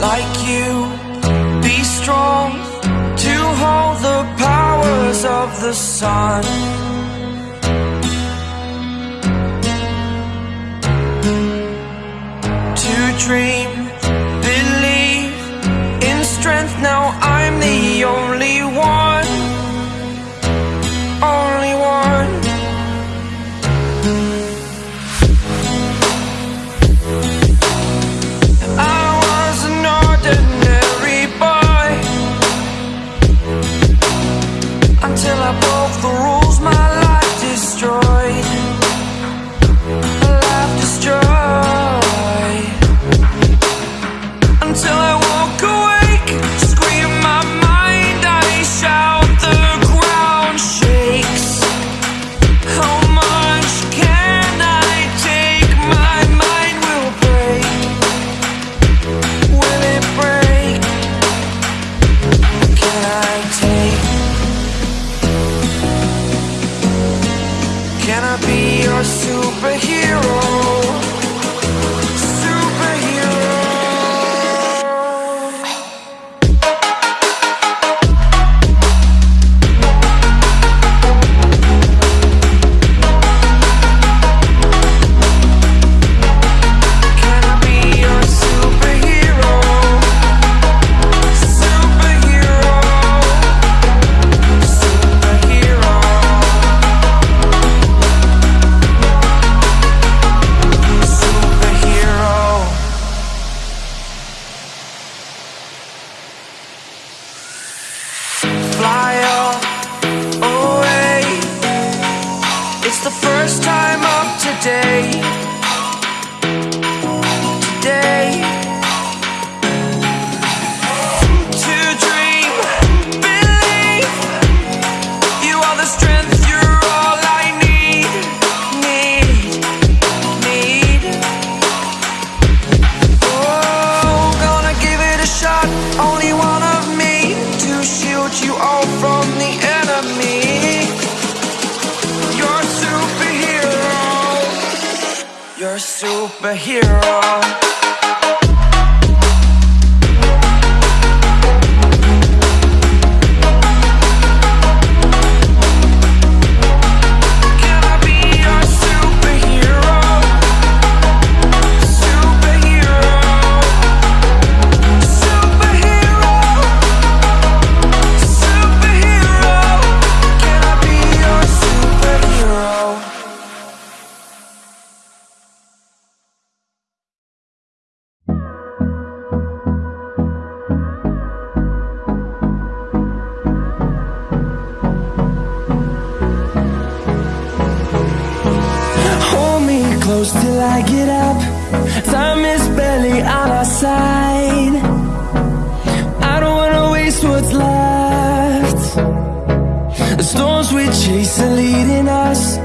like you. Be strong to hold the powers of the sun. To dream the first time of today. superhero. close till I get up. Time is barely on our side. I don't wanna waste what's left. The storms we chase are leading us